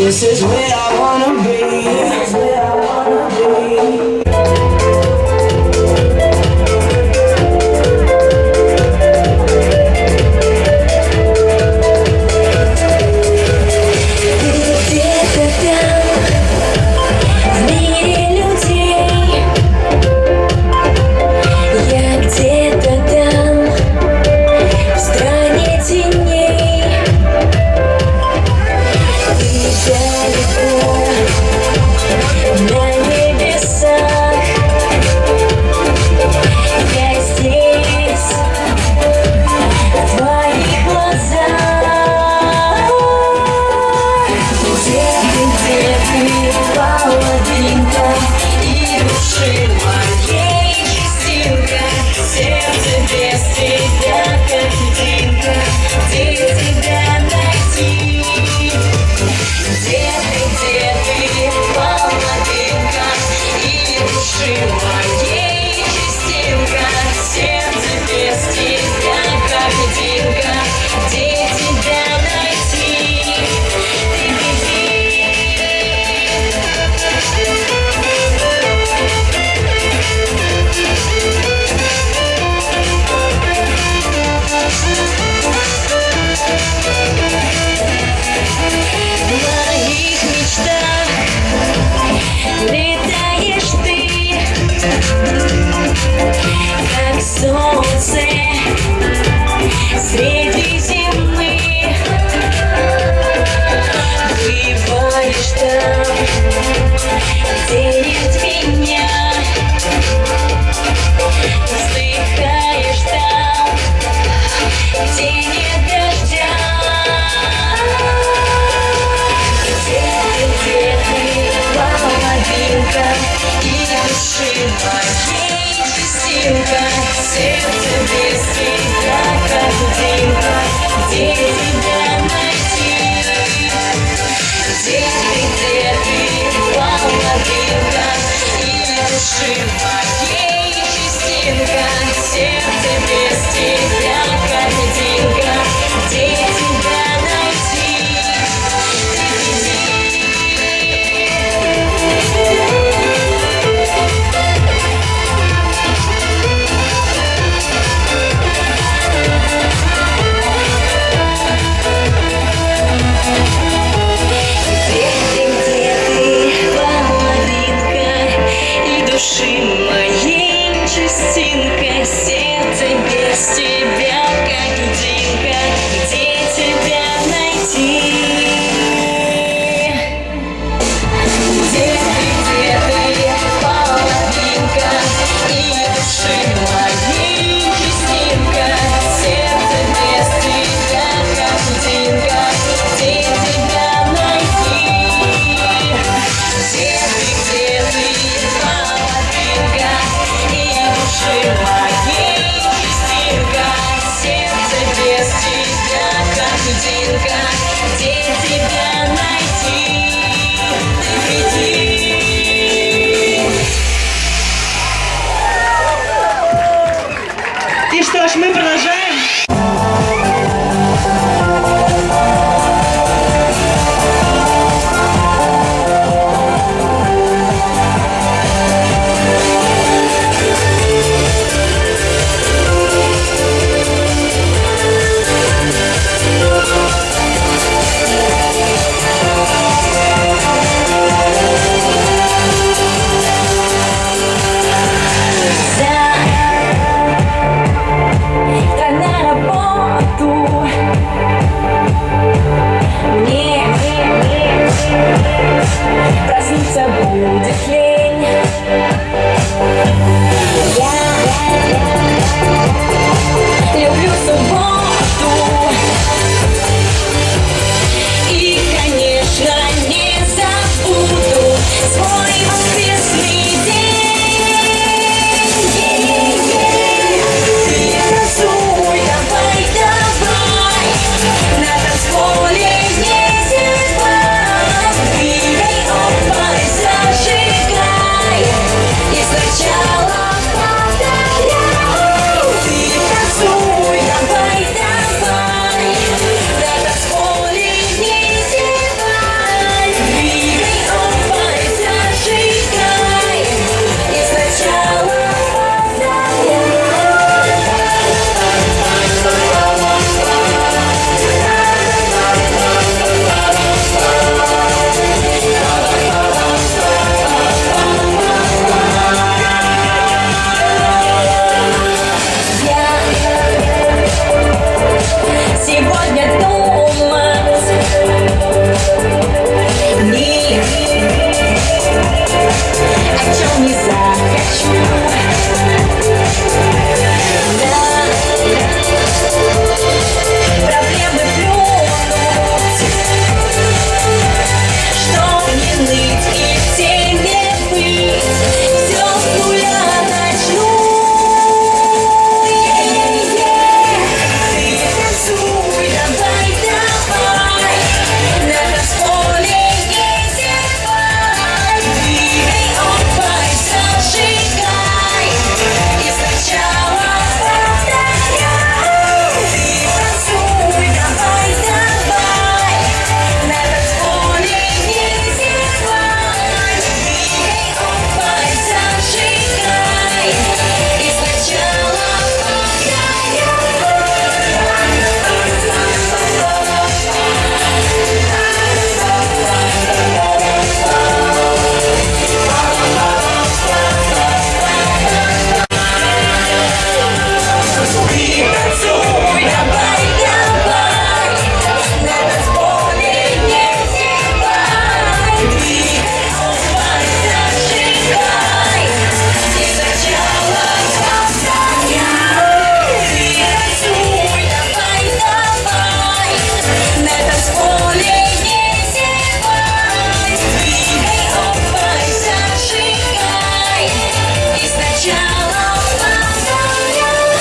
This is where I wanna be.